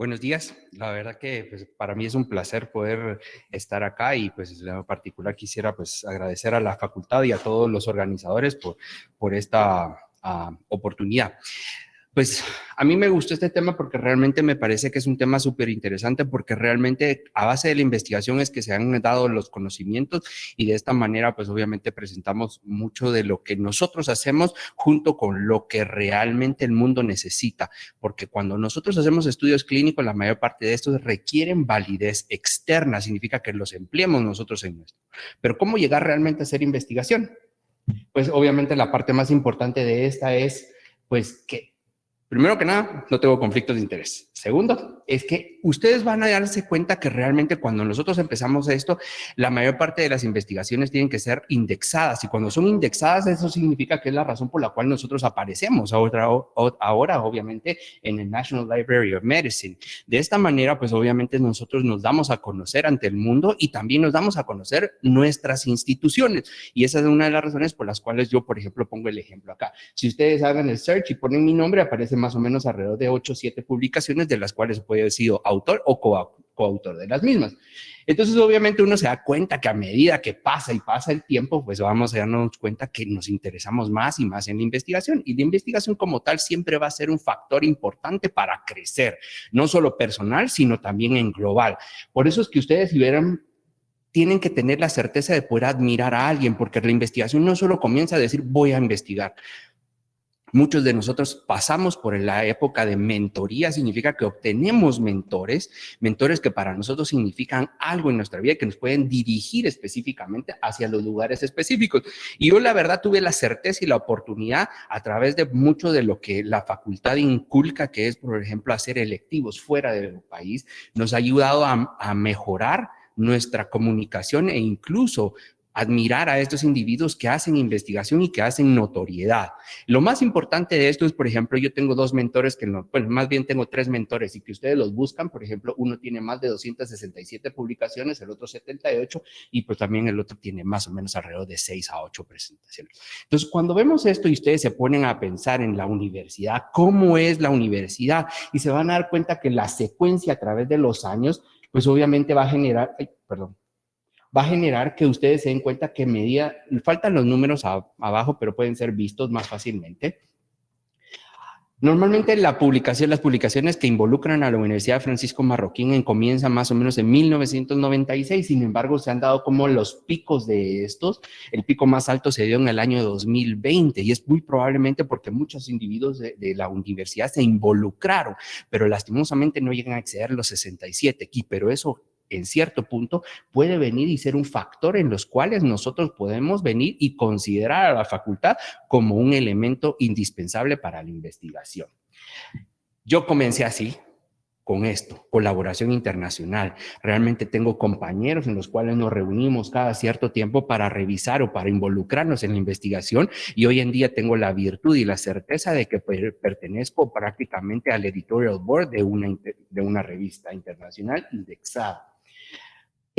Buenos días. La verdad que pues, para mí es un placer poder estar acá y pues en particular quisiera pues agradecer a la facultad y a todos los organizadores por, por esta uh, oportunidad. Pues a mí me gustó este tema porque realmente me parece que es un tema súper interesante porque realmente a base de la investigación es que se han dado los conocimientos y de esta manera pues obviamente presentamos mucho de lo que nosotros hacemos junto con lo que realmente el mundo necesita. Porque cuando nosotros hacemos estudios clínicos, la mayor parte de estos requieren validez externa, significa que los empleemos nosotros en nuestro. Pero ¿cómo llegar realmente a hacer investigación? Pues obviamente la parte más importante de esta es pues que Primero que nada, no tengo conflictos de interés. Segundo, es que ustedes van a darse cuenta que realmente cuando nosotros empezamos esto, la mayor parte de las investigaciones tienen que ser indexadas y cuando son indexadas eso significa que es la razón por la cual nosotros aparecemos ahora, ahora obviamente en el National Library of Medicine. De esta manera, pues obviamente nosotros nos damos a conocer ante el mundo y también nos damos a conocer nuestras instituciones y esa es una de las razones por las cuales yo, por ejemplo, pongo el ejemplo acá. Si ustedes hagan el search y ponen mi nombre, aparece más o menos alrededor de 8 o 7 publicaciones, de las cuales puede haber sido autor o coautor de las mismas. Entonces, obviamente, uno se da cuenta que a medida que pasa y pasa el tiempo, pues vamos a darnos cuenta que nos interesamos más y más en la investigación. Y la investigación como tal siempre va a ser un factor importante para crecer, no solo personal, sino también en global. Por eso es que ustedes, si vieran tienen que tener la certeza de poder admirar a alguien, porque la investigación no solo comienza a decir voy a investigar, Muchos de nosotros pasamos por la época de mentoría, significa que obtenemos mentores, mentores que para nosotros significan algo en nuestra vida, que nos pueden dirigir específicamente hacia los lugares específicos. Y yo la verdad tuve la certeza y la oportunidad a través de mucho de lo que la facultad inculca, que es por ejemplo hacer electivos fuera del país, nos ha ayudado a, a mejorar nuestra comunicación e incluso admirar a estos individuos que hacen investigación y que hacen notoriedad. Lo más importante de esto es, por ejemplo, yo tengo dos mentores que no, bueno, más bien tengo tres mentores y que ustedes los buscan, por ejemplo, uno tiene más de 267 publicaciones, el otro 78 y pues también el otro tiene más o menos alrededor de 6 a 8 presentaciones. Entonces, cuando vemos esto y ustedes se ponen a pensar en la universidad, cómo es la universidad y se van a dar cuenta que la secuencia a través de los años, pues obviamente va a generar, ay, perdón, va a generar que ustedes se den cuenta que medida, faltan los números abajo, pero pueden ser vistos más fácilmente. Normalmente la publicación, las publicaciones que involucran a la Universidad Francisco Marroquín comienzan más o menos en 1996, sin embargo se han dado como los picos de estos, el pico más alto se dio en el año 2020 y es muy probablemente porque muchos individuos de, de la universidad se involucraron, pero lastimosamente no llegan a exceder los 67 aquí, pero eso en cierto punto puede venir y ser un factor en los cuales nosotros podemos venir y considerar a la facultad como un elemento indispensable para la investigación. Yo comencé así, con esto, colaboración internacional. Realmente tengo compañeros en los cuales nos reunimos cada cierto tiempo para revisar o para involucrarnos en la investigación y hoy en día tengo la virtud y la certeza de que pertenezco prácticamente al editorial board de una, de una revista internacional indexada.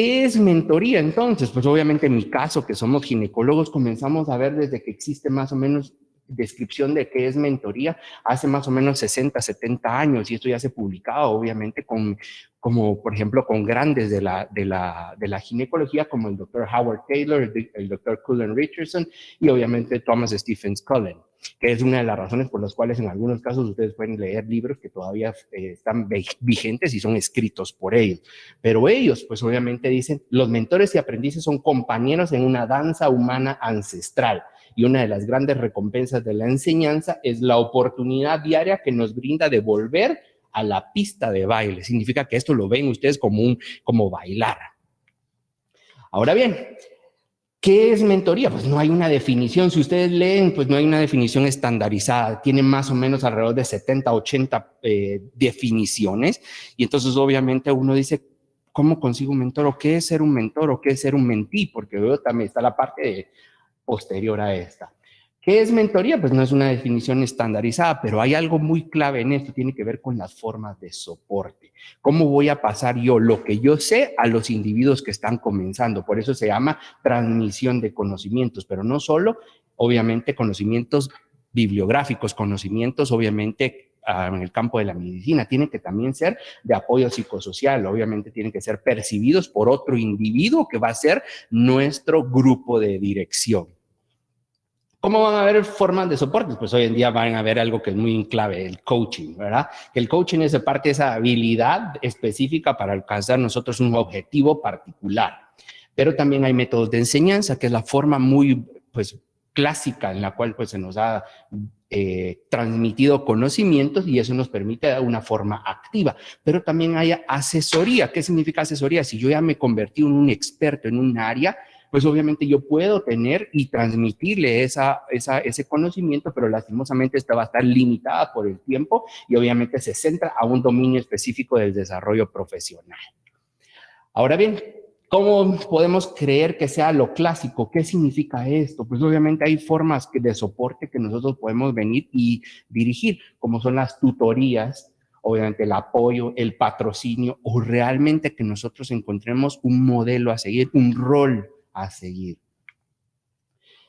¿Qué es mentoría entonces? Pues obviamente en mi caso, que somos ginecólogos, comenzamos a ver desde que existe más o menos descripción de qué es mentoría hace más o menos 60, 70 años y esto ya se ha publicado obviamente con, como por ejemplo con grandes de la, de la, de la ginecología como el doctor Howard Taylor, el doctor Cullen Richardson y obviamente Thomas Stephens Cullen que es una de las razones por las cuales en algunos casos ustedes pueden leer libros que todavía eh, están vigentes y son escritos por ellos. Pero ellos, pues obviamente dicen, los mentores y aprendices son compañeros en una danza humana ancestral y una de las grandes recompensas de la enseñanza es la oportunidad diaria que nos brinda de volver a la pista de baile. Significa que esto lo ven ustedes como, un, como bailar. Ahora bien, ¿Qué es mentoría? Pues no hay una definición. Si ustedes leen, pues no hay una definición estandarizada. Tiene más o menos alrededor de 70, 80 eh, definiciones. Y entonces obviamente uno dice, ¿cómo consigo un mentor? ¿O qué es ser un mentor? ¿O qué es ser un mentí? Porque luego también está la parte posterior a esta. ¿Qué es mentoría? Pues no es una definición estandarizada, pero hay algo muy clave en esto, tiene que ver con las formas de soporte. ¿Cómo voy a pasar yo lo que yo sé a los individuos que están comenzando? Por eso se llama transmisión de conocimientos, pero no solo, obviamente, conocimientos bibliográficos, conocimientos, obviamente, ah, en el campo de la medicina, tienen que también ser de apoyo psicosocial, obviamente tienen que ser percibidos por otro individuo que va a ser nuestro grupo de dirección. ¿Cómo van a haber formas de soporte? Pues hoy en día van a haber algo que es muy clave, el coaching, ¿verdad? El coaching es de parte de esa habilidad específica para alcanzar nosotros un objetivo particular. Pero también hay métodos de enseñanza, que es la forma muy, pues, clásica en la cual pues se nos ha eh, transmitido conocimientos y eso nos permite dar una forma activa. Pero también hay asesoría. ¿Qué significa asesoría? Si yo ya me convertí en un experto en un área, pues obviamente yo puedo tener y transmitirle esa, ese conocimiento, pero lastimosamente esta va a estar limitada por el tiempo y obviamente se centra a un dominio específico del desarrollo profesional. Ahora bien, ¿Cómo podemos creer que sea lo clásico? ¿Qué significa esto? Pues obviamente hay formas de soporte que nosotros podemos venir y dirigir, como son las tutorías, obviamente el apoyo, el patrocinio, o realmente que nosotros encontremos un modelo a seguir, un rol a seguir.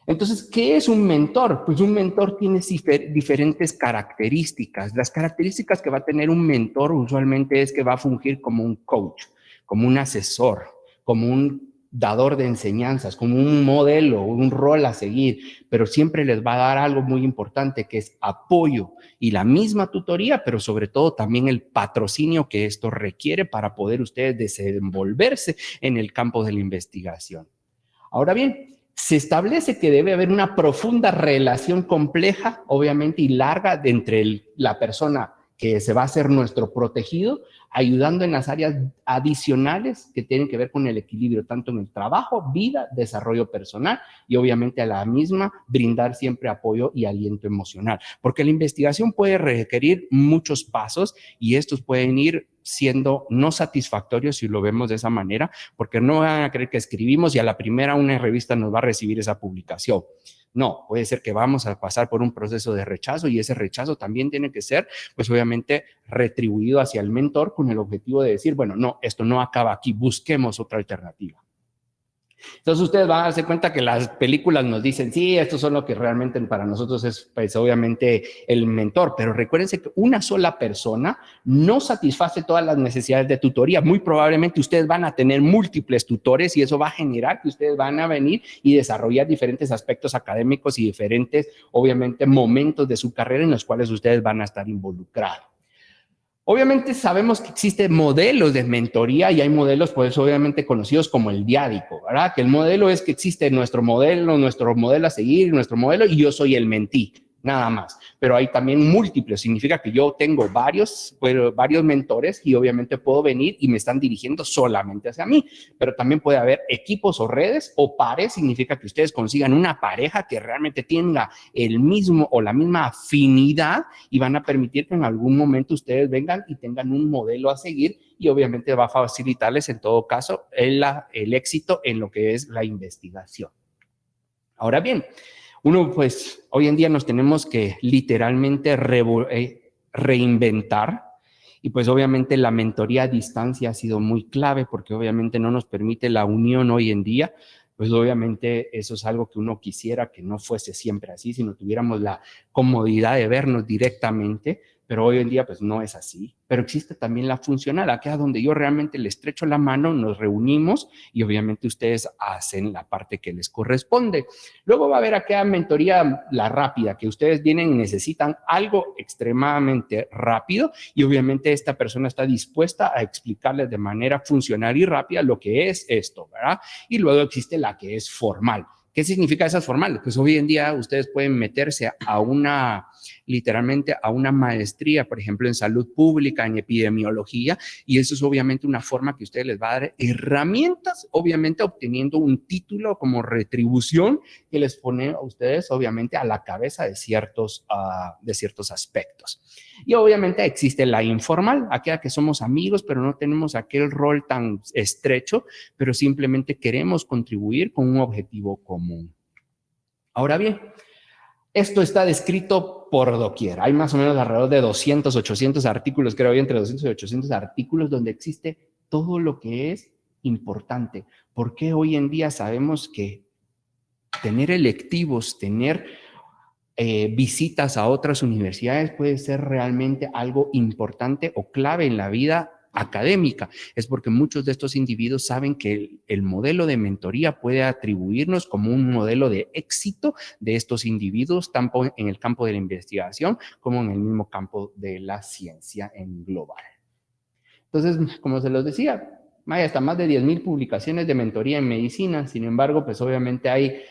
Entonces, ¿qué es un mentor? Pues un mentor tiene diferentes características. Las características que va a tener un mentor usualmente es que va a fungir como un coach, como un asesor, como un dador de enseñanzas, como un modelo, un rol a seguir, pero siempre les va a dar algo muy importante que es apoyo y la misma tutoría, pero sobre todo también el patrocinio que esto requiere para poder ustedes desenvolverse en el campo de la investigación. Ahora bien, se establece que debe haber una profunda relación compleja, obviamente, y larga entre la persona que se va a ser nuestro protegido, ayudando en las áreas adicionales que tienen que ver con el equilibrio, tanto en el trabajo, vida, desarrollo personal y obviamente a la misma brindar siempre apoyo y aliento emocional. Porque la investigación puede requerir muchos pasos y estos pueden ir siendo no satisfactorios si lo vemos de esa manera, porque no van a creer que escribimos y a la primera una revista nos va a recibir esa publicación. No, puede ser que vamos a pasar por un proceso de rechazo y ese rechazo también tiene que ser, pues obviamente, retribuido hacia el mentor con el objetivo de decir, bueno, no, esto no acaba aquí, busquemos otra alternativa. Entonces ustedes van a darse cuenta que las películas nos dicen, sí, esto son lo que realmente para nosotros es, pues obviamente, el mentor, pero recuérdense que una sola persona no satisface todas las necesidades de tutoría. Muy probablemente ustedes van a tener múltiples tutores y eso va a generar que ustedes van a venir y desarrollar diferentes aspectos académicos y diferentes, obviamente, momentos de su carrera en los cuales ustedes van a estar involucrados. Obviamente sabemos que existen modelos de mentoría y hay modelos, pues obviamente conocidos como el diádico, ¿verdad? Que el modelo es que existe nuestro modelo, nuestro modelo a seguir, nuestro modelo y yo soy el mentí nada más. Pero hay también múltiples, significa que yo tengo varios, varios mentores y obviamente puedo venir y me están dirigiendo solamente hacia mí. Pero también puede haber equipos o redes o pares, significa que ustedes consigan una pareja que realmente tenga el mismo o la misma afinidad y van a permitir que en algún momento ustedes vengan y tengan un modelo a seguir y obviamente va a facilitarles en todo caso el, el éxito en lo que es la investigación. Ahora bien, uno, pues, hoy en día nos tenemos que literalmente eh, reinventar y pues obviamente la mentoría a distancia ha sido muy clave porque obviamente no nos permite la unión hoy en día, pues obviamente eso es algo que uno quisiera que no fuese siempre así, si no tuviéramos la comodidad de vernos directamente, pero hoy en día pues no es así. Pero existe también la funcional, acá donde yo realmente le estrecho la mano, nos reunimos y obviamente ustedes hacen la parte que les corresponde. Luego va a haber aquella mentoría, la rápida, que ustedes vienen y necesitan algo extremadamente rápido y obviamente esta persona está dispuesta a explicarles de manera funcional y rápida lo que es esto, ¿verdad? Y luego existe la que es formal. ¿Qué significa esas formales? Pues hoy en día ustedes pueden meterse a una, literalmente a una maestría, por ejemplo, en salud pública, en epidemiología, y eso es obviamente una forma que ustedes les va a dar herramientas, obviamente obteniendo un título como retribución que les pone a ustedes, obviamente, a la cabeza de ciertos, uh, de ciertos aspectos. Y obviamente existe la informal, aquella que somos amigos, pero no tenemos aquel rol tan estrecho, pero simplemente queremos contribuir con un objetivo común. Ahora bien, esto está descrito por doquier. Hay más o menos alrededor de 200, 800 artículos, creo, entre 200 y 800 artículos donde existe todo lo que es importante. Porque hoy en día sabemos que tener electivos, tener eh, visitas a otras universidades puede ser realmente algo importante o clave en la vida académica, es porque muchos de estos individuos saben que el, modelo de mentoría puede atribuirnos como un modelo de éxito de estos individuos, tanto en el campo de la investigación como en el mismo campo de la ciencia en global. Entonces, como se los decía, hay hasta más de 10.000 publicaciones de mentoría en medicina, sin embargo, pues obviamente hay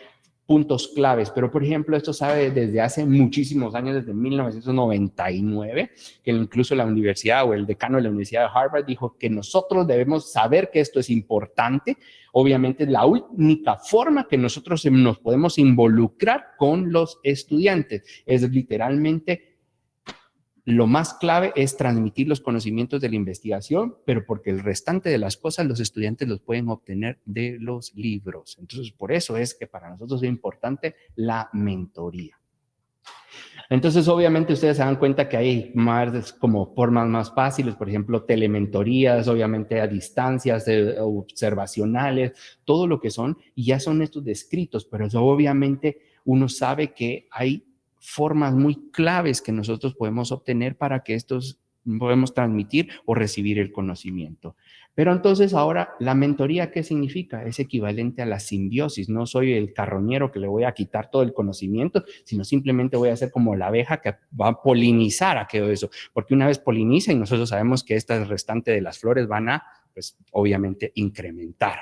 puntos claves, pero por ejemplo esto sabe desde hace muchísimos años, desde 1999, que incluso la universidad o el decano de la Universidad de Harvard dijo que nosotros debemos saber que esto es importante, obviamente la única forma que nosotros nos podemos involucrar con los estudiantes. Es literalmente lo más clave es transmitir los conocimientos de la investigación, pero porque el restante de las cosas los estudiantes los pueden obtener de los libros. Entonces, por eso es que para nosotros es importante la mentoría. Entonces, obviamente, ustedes se dan cuenta que hay más como formas más fáciles, por ejemplo, telementorías, obviamente a distancias observacionales, todo lo que son, y ya son estos descritos, pero eso obviamente uno sabe que hay formas muy claves que nosotros podemos obtener para que estos podemos transmitir o recibir el conocimiento. Pero entonces ahora, ¿la mentoría qué significa? Es equivalente a la simbiosis. No soy el carroñero que le voy a quitar todo el conocimiento, sino simplemente voy a ser como la abeja que va a polinizar aquello eso. Porque una vez poliniza y nosotros sabemos que esta restante de las flores van a, pues obviamente, incrementar.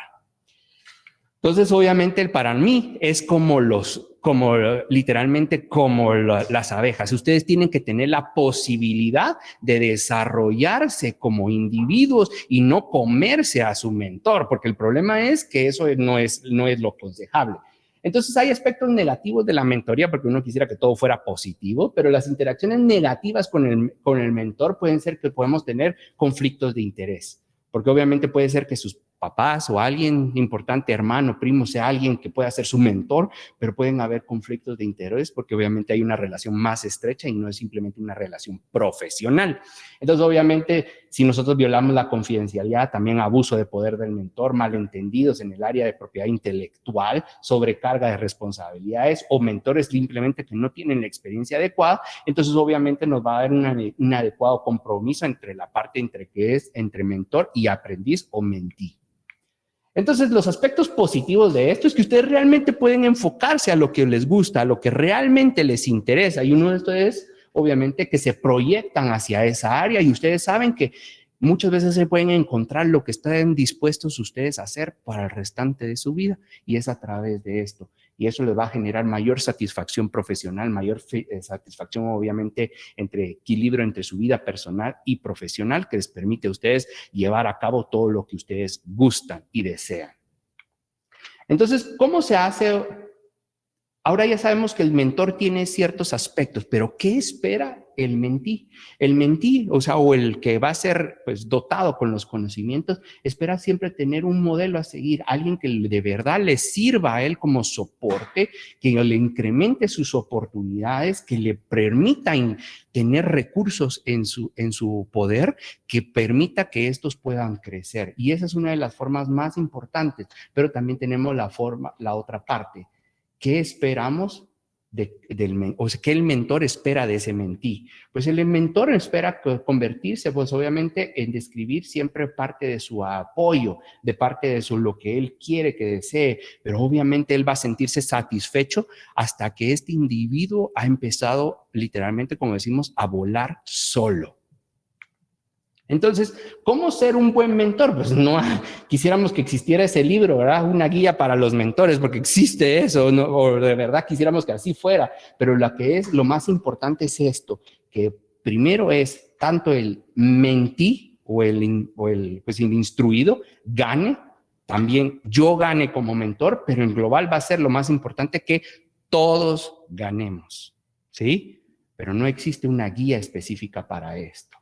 Entonces, obviamente, para mí es como los, como literalmente como las abejas. Ustedes tienen que tener la posibilidad de desarrollarse como individuos y no comerse a su mentor, porque el problema es que eso no es, no es lo aconsejable. Entonces hay aspectos negativos de la mentoría porque uno quisiera que todo fuera positivo, pero las interacciones negativas con el, con el mentor pueden ser que podemos tener conflictos de interés, porque obviamente puede ser que sus papás o alguien importante, hermano, primo, sea alguien que pueda ser su mentor, pero pueden haber conflictos de interés porque obviamente hay una relación más estrecha y no es simplemente una relación profesional. Entonces, obviamente, si nosotros violamos la confidencialidad, también abuso de poder del mentor, malentendidos en el área de propiedad intelectual, sobrecarga de responsabilidades o mentores simplemente que no tienen la experiencia adecuada, entonces obviamente nos va a dar un adecuado compromiso entre la parte entre que es entre mentor y aprendiz o mentí. Entonces, los aspectos positivos de esto es que ustedes realmente pueden enfocarse a lo que les gusta, a lo que realmente les interesa. Y uno de estos es, obviamente, que se proyectan hacia esa área. Y ustedes saben que muchas veces se pueden encontrar lo que están dispuestos ustedes a hacer para el restante de su vida. Y es a través de esto y eso les va a generar mayor satisfacción profesional, mayor eh, satisfacción obviamente entre equilibrio entre su vida personal y profesional que les permite a ustedes llevar a cabo todo lo que ustedes gustan y desean. Entonces, ¿cómo se hace? Ahora ya sabemos que el mentor tiene ciertos aspectos, pero ¿qué espera el mentí. El mentí, o sea, o el que va a ser pues, dotado con los conocimientos, espera siempre tener un modelo a seguir, alguien que de verdad le sirva a él como soporte, que le incremente sus oportunidades, que le permita tener recursos en su, en su poder, que permita que estos puedan crecer. Y esa es una de las formas más importantes, pero también tenemos la forma, la otra parte. ¿Qué esperamos del, o sea, ¿qué el mentor espera de ese mentí? Pues el mentor espera convertirse, pues obviamente, en describir siempre parte de su apoyo, de parte de su, lo que él quiere que desee, pero obviamente él va a sentirse satisfecho hasta que este individuo ha empezado, literalmente, como decimos, a volar solo. Entonces, ¿cómo ser un buen mentor? Pues no quisiéramos que existiera ese libro, ¿verdad? Una guía para los mentores, porque existe eso, o de verdad quisiéramos que así fuera, pero lo que es, lo más importante es esto, que primero es tanto el mentí o el, o el, pues el instruido gane, también yo gane como mentor, pero en global va a ser lo más importante que todos ganemos, ¿sí? Pero no existe una guía específica para esto.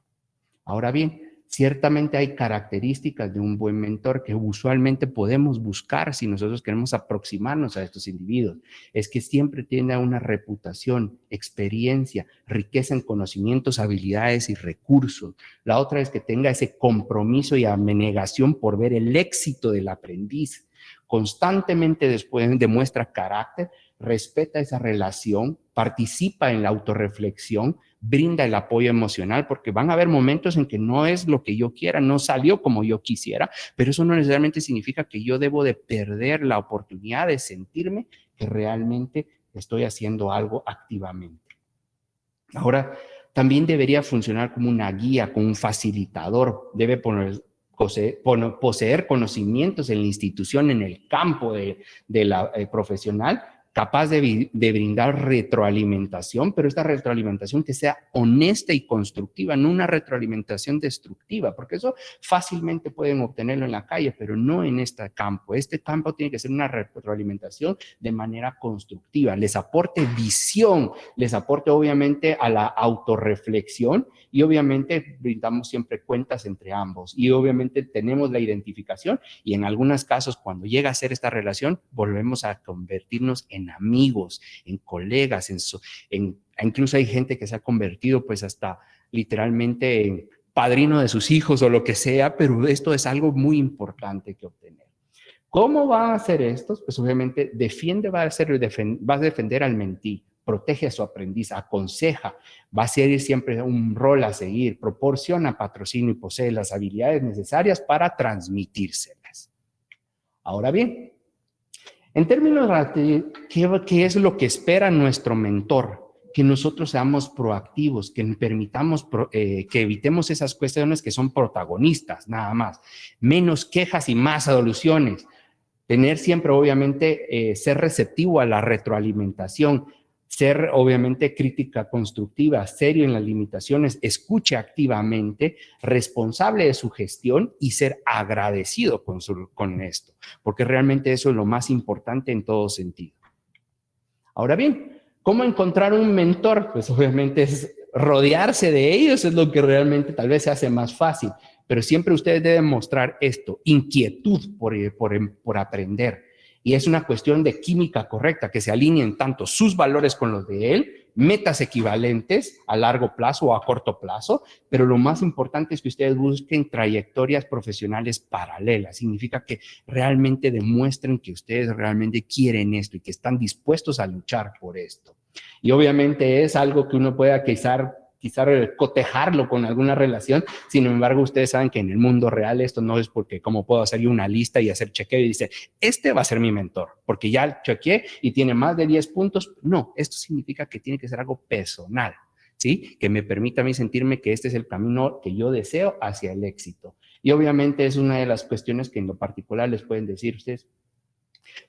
Ahora bien, ciertamente hay características de un buen mentor que usualmente podemos buscar si nosotros queremos aproximarnos a estos individuos. Es que siempre tiene una reputación, experiencia, riqueza en conocimientos, habilidades y recursos. La otra es que tenga ese compromiso y abnegación por ver el éxito del aprendiz. Constantemente después demuestra carácter, respeta esa relación, participa en la autorreflexión, brinda el apoyo emocional, porque van a haber momentos en que no es lo que yo quiera, no salió como yo quisiera, pero eso no necesariamente significa que yo debo de perder la oportunidad de sentirme que realmente estoy haciendo algo activamente. Ahora, también debería funcionar como una guía, como un facilitador, debe poner, poseer, conocimientos en la institución, en el campo de, la eh, profesional, capaz de, brindar retroalimentación, pero esta retroalimentación que sea honesta y constructiva, no una retroalimentación destructiva, porque eso fácilmente pueden obtenerlo en la calle, pero no en este campo. Este campo tiene que ser una retroalimentación de manera constructiva, les aporte visión, les aporte obviamente a la autorreflexión y obviamente brindamos siempre cuentas entre ambos y obviamente tenemos la identificación y en algunos casos cuando llega a ser esta relación volvemos a convertirnos en amigos, en colegas, en, incluso hay gente que se ha convertido pues hasta literalmente en padrino de sus hijos o lo que sea, pero esto es algo muy importante que obtener. ¿Cómo va a hacer esto? Pues obviamente defiende, va a, ser, va a defender al mentí, protege a su aprendiz, aconseja, va a ser siempre un rol a seguir, proporciona patrocinio y posee las habilidades necesarias para transmitírselas. Ahora bien, en términos de ¿qué, es lo que espera nuestro mentor? Que nosotros seamos proactivos, que permitamos, eh, que evitemos esas cuestiones que son protagonistas, nada más. Menos quejas y más soluciones. Tener siempre, obviamente, eh, ser receptivo a la retroalimentación, ser obviamente crítica constructiva, serio en las limitaciones, escuche activamente, responsable de su gestión y ser agradecido con, con esto, porque realmente eso es lo más importante en todo sentido. Ahora bien, ¿cómo encontrar un mentor? Pues obviamente es rodearse de ellos, es lo que realmente tal vez se hace más fácil, pero siempre ustedes deben mostrar esto, inquietud por, por, por aprender, y es una cuestión de química correcta, que se alineen tanto sus valores con los de él, metas equivalentes a largo plazo o a corto plazo, pero lo más importante es que ustedes busquen trayectorias profesionales paralelas. Significa que realmente demuestren que ustedes realmente quieren esto y que están dispuestos a luchar por esto. Y obviamente es algo que uno puede quizás quizá cotejarlo con alguna relación. Sin embargo, ustedes saben que en el mundo real esto no es porque como puedo hacer una lista y hacer chequeo y dice, este va a ser mi mentor, porque ya chequeé y tiene más de 10 puntos. No, esto significa que tiene que ser algo personal, ¿sí? Que me permita a mí sentirme que este es el camino que yo deseo hacia el éxito. Y obviamente es una de las cuestiones que en lo particular les pueden decir ustedes,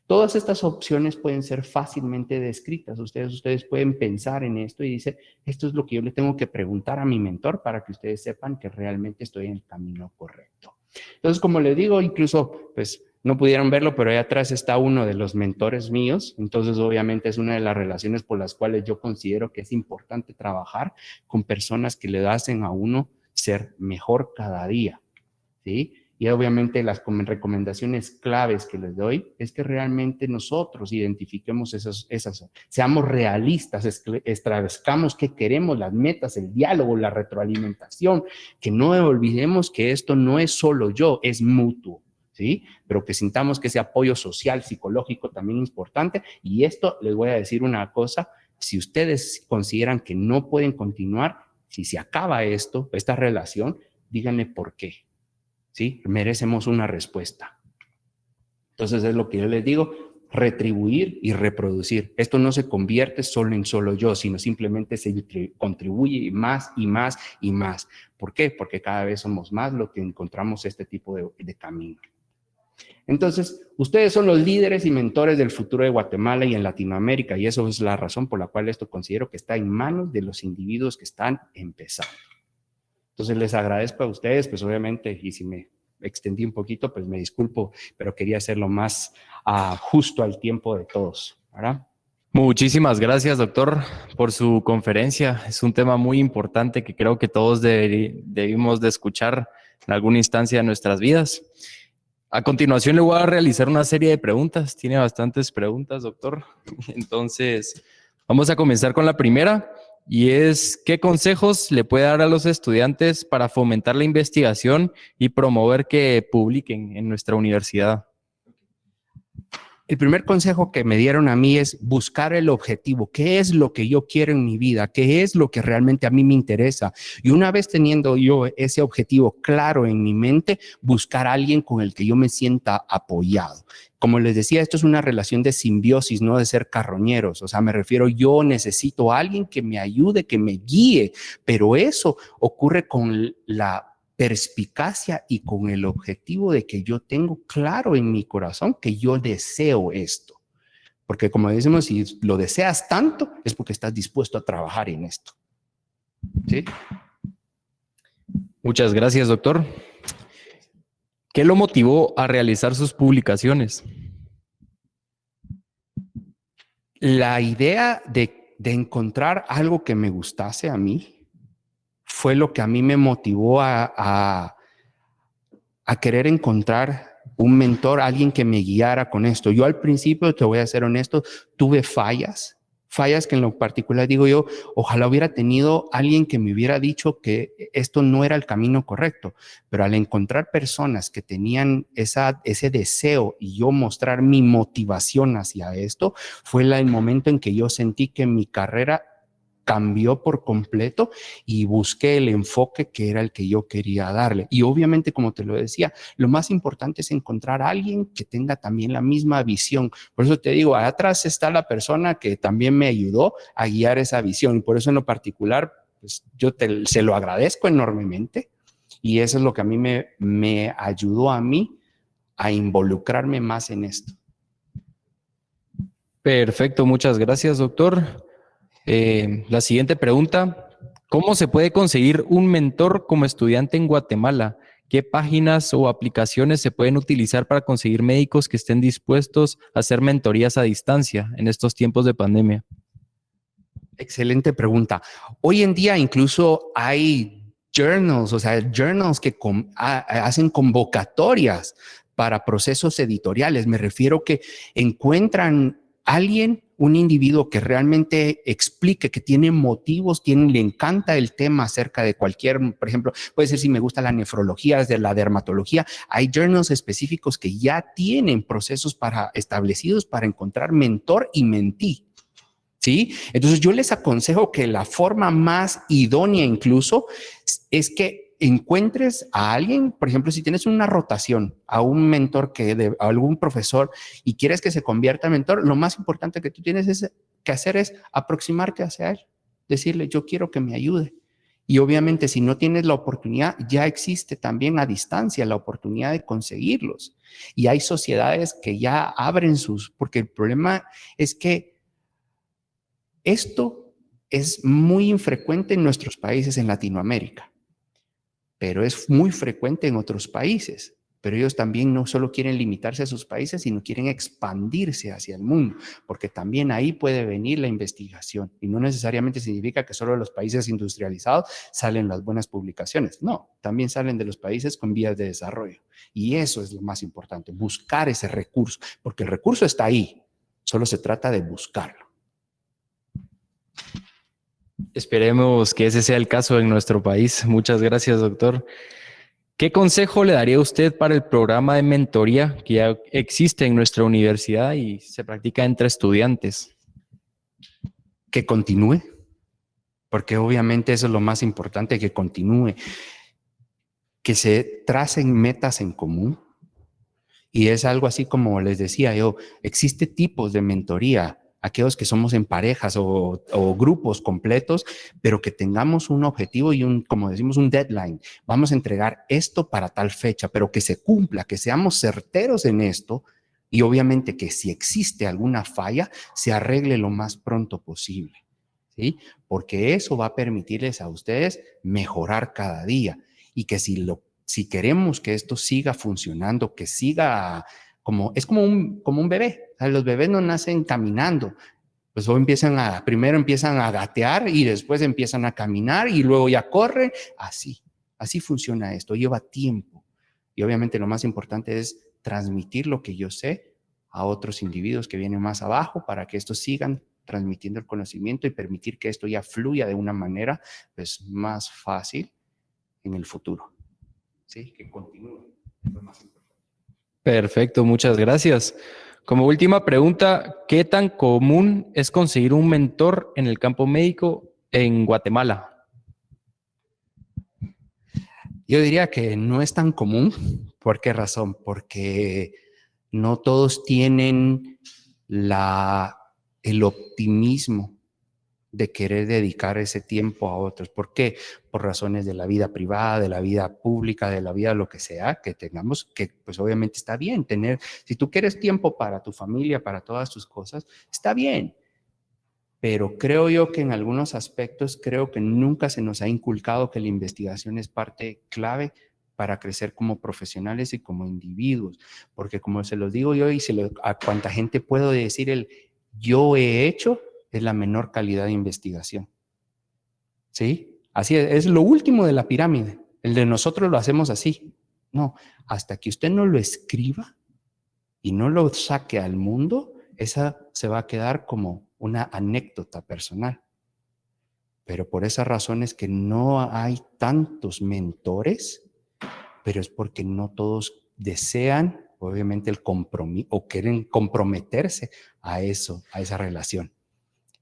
Todas estas opciones pueden ser fácilmente descritas. Ustedes, ustedes pueden pensar en esto y dice, esto es lo que yo le tengo que preguntar a mi mentor para que ustedes sepan que realmente estoy en el camino correcto. Entonces, como les digo, incluso, pues, no pudieron verlo, pero ahí atrás está uno de los mentores míos. Entonces, obviamente, es una de las relaciones por las cuales yo considero que es importante trabajar con personas que le hacen a uno ser mejor cada día, ¿sí? Y obviamente las recomendaciones claves que les doy es que realmente nosotros identifiquemos esas, esas seamos realistas, establezcamos qué queremos, las metas, el diálogo, la retroalimentación, que no olvidemos que esto no es solo yo, es mutuo. ¿Sí? Pero que sintamos que ese apoyo social, psicológico también es importante. Y esto les voy a decir una cosa, si ustedes consideran que no pueden continuar, si se acaba esto, esta relación, díganme por qué. Merecemos una respuesta. Entonces es lo que yo les digo, retribuir y reproducir. Esto no se convierte solo en solo yo, sino simplemente se contribuye más y más y más. ¿Por qué? Porque cada vez somos más lo que encontramos este tipo de, de camino. Entonces, ustedes son los líderes y mentores del futuro de Guatemala y en Latinoamérica, y eso es la razón por la cual esto considero que está en manos de los individuos que están empezando. Entonces les agradezco a ustedes, pues obviamente, y si me extendí un poquito, pues me disculpo, pero quería hacerlo más uh, justo al tiempo de todos, ¿verdad? Muchísimas gracias, doctor, por su conferencia. Es un tema muy importante que creo que todos debimos de escuchar en alguna instancia de nuestras vidas. A continuación le voy a realizar una serie de preguntas. Tiene bastantes preguntas, doctor. Entonces, vamos a comenzar con la primera y es qué consejos le puede dar a los estudiantes para fomentar la investigación y promover que publiquen en nuestra universidad. El primer consejo que me dieron a mí es buscar el objetivo. ¿Qué es lo que yo quiero en mi vida? ¿Qué es lo que realmente a mí me interesa? Y una vez teniendo yo ese objetivo claro en mi mente, buscar a alguien con el que yo me sienta apoyado. Como les decía, esto es una relación de simbiosis, no de ser carroñeros. O sea, me refiero, yo necesito a alguien que me ayude, que me guíe, pero eso ocurre con la perspicacia y con el objetivo de que yo tengo claro en mi corazón que yo deseo esto. Porque como decimos, si lo deseas tanto, es porque estás dispuesto a trabajar en esto. ¿Sí? Muchas gracias, doctor. ¿Qué lo motivó a realizar sus publicaciones? La idea de, de encontrar algo que me gustase a mí, fue lo que a mí me motivó a, a, querer encontrar un mentor, alguien que me guiara con esto. Yo al principio, te voy a ser honesto, tuve fallas, fallas que en lo particular digo yo, ojalá hubiera tenido alguien que me hubiera dicho que esto no era el camino correcto, pero al encontrar personas que tenían esa, ese deseo y yo mostrar mi motivación hacia esto, fue el momento en que yo sentí que mi carrera cambió por completo y busqué el enfoque que era el que yo quería darle. Y obviamente, como te lo decía, lo más importante es encontrar a alguien que tenga también la misma visión. Por eso te digo, atrás está la persona que también me ayudó a guiar esa visión. Y por eso en lo particular, pues yo te, se lo agradezco enormemente. Y eso es lo que a mí me, me ayudó a mí a involucrarme más en esto. Perfecto, muchas gracias, doctor. Eh, la siguiente pregunta, ¿cómo se puede conseguir un mentor como estudiante en Guatemala? ¿Qué páginas o aplicaciones se pueden utilizar para conseguir médicos que estén dispuestos a hacer mentorías a distancia en estos tiempos de pandemia? Excelente pregunta. Hoy en día incluso hay journals, o sea, journals que hacen convocatorias para procesos editoriales. Me refiero que encuentran alguien un individuo que realmente explique, que tiene motivos, le encanta el tema acerca de cualquier, por ejemplo, puede ser si me gusta la nefrología, de la dermatología, hay journals específicos que ya tienen procesos para, establecidos para encontrar mentor y mentí. ¿Sí? Entonces yo les aconsejo que la forma más idónea incluso es que encuentres a alguien, por ejemplo, si tienes una rotación a un mentor que de a algún profesor y quieres que se convierta en mentor, lo más importante que tú tienes es, que hacer es aproximarte hacia él, decirle, yo quiero que me ayude. Y obviamente si no tienes la oportunidad, ya existe también a distancia la oportunidad de conseguirlos. Y hay sociedades que ya abren sus, porque el problema es que esto es muy infrecuente en nuestros países en Latinoamérica pero es muy frecuente en otros países. Pero ellos también no solo quieren limitarse a sus países, sino quieren expandirse hacia el mundo, porque también ahí puede venir la investigación. Y no necesariamente significa que solo de los países industrializados salen las buenas publicaciones. No, también salen de los países con vías de desarrollo. Y eso es lo más importante, buscar ese recurso, porque el recurso está ahí, solo se trata de buscarlo. Esperemos que ese sea el caso en nuestro país. Muchas gracias, doctor. ¿Qué consejo le daría usted para el programa de mentoría que ya existe en nuestra universidad y se practica entre estudiantes? Que continúe, porque obviamente eso es lo más importante, que continúe, que se tracen metas en común. Y es algo así como les decía yo, existe tipos de mentoría, aquellos que somos en parejas o, grupos completos, pero que tengamos un objetivo y un, como decimos, un deadline. Vamos a entregar esto para tal fecha, pero que se cumpla, que seamos certeros en esto y obviamente que si existe alguna falla, se arregle lo más pronto posible. ¿Sí? Porque eso va a permitirles a ustedes mejorar cada día y que si, lo, si queremos que esto siga funcionando, que siga como, es como un, como un bebé, los bebés no nacen caminando. Pues empiezan a, primero empiezan a gatear y después empiezan a caminar y luego ya corren. Así, así funciona esto, lleva tiempo. Y obviamente lo más importante es transmitir lo que yo sé a otros individuos que vienen más abajo para que estos sigan transmitiendo el conocimiento y permitir que esto ya fluya de una manera pues, más fácil en el futuro. ¿Sí? Que continúe. Perfecto, muchas gracias. Como última pregunta, ¿qué tan común es conseguir un mentor en el campo médico en Guatemala? Yo diría que no es tan común. ¿Por qué razón? Porque no todos tienen la, el optimismo de querer dedicar ese tiempo a otros. ¿Por qué? Por razones de la vida privada, de la vida pública, de la vida lo que sea, que tengamos, que pues obviamente está bien tener, si tú quieres tiempo para tu familia, para todas tus cosas, está bien. Pero creo yo que en algunos aspectos, creo que nunca se nos ha inculcado que la investigación es parte clave para crecer como profesionales y como individuos. Porque como se los digo yo y se lo, a cuánta gente puedo decir el yo he hecho, es la menor calidad de investigación. ¿Sí? Así es, es lo último de la pirámide. El de nosotros lo hacemos así. No, hasta que usted no lo escriba y no lo saque al mundo, esa se va a quedar como una anécdota personal. Pero por esas razones que no hay tantos mentores, pero es porque no todos desean, obviamente, el compromiso o quieren comprometerse a eso, a esa relación.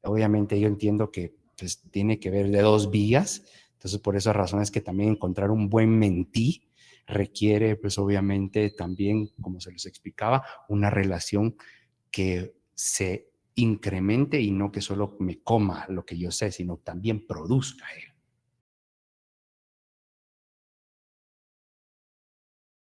Obviamente yo entiendo que pues, tiene que ver de dos vías, entonces por esas razones que también encontrar un buen mentí requiere pues obviamente también, como se les explicaba, una relación que se incremente y no que solo me coma lo que yo sé, sino también produzca él.